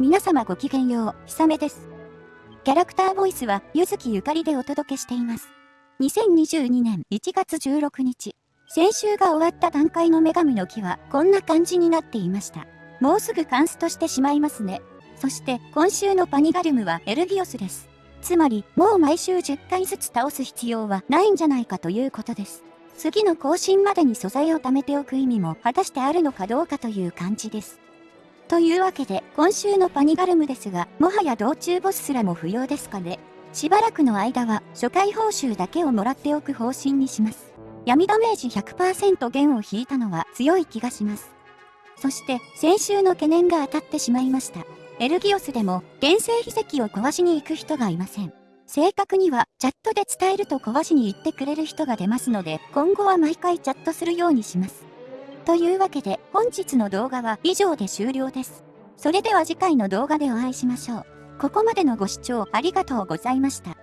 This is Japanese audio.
皆様ごきげんよう、ひさめです。キャラクターボイスは、ゆずきゆかりでお届けしています。2022年1月16日、先週が終わった段階の女神の木は、こんな感じになっていました。もうすぐカンストしてしまいますね。そして、今週のパニガルムはエルギオスです。つまり、もう毎週10回ずつ倒す必要はないんじゃないかということです。次の更新までに素材を貯めておく意味も果たしてあるのかどうかという感じです。というわけで、今週のパニガルムですが、もはや道中ボスすらも不要ですかね。しばらくの間は、初回報酬だけをもらっておく方針にします。闇ダメージ100%弦を引いたのは強い気がします。そして、先週の懸念が当たってしまいました。エルギオスでも、原生秘跡を壊しに行く人がいません。正確には、チャットで伝えると壊しに行ってくれる人が出ますので、今後は毎回チャットするようにします。というわけで本日の動画は以上で終了です。それでは次回の動画でお会いしましょう。ここまでのご視聴ありがとうございました。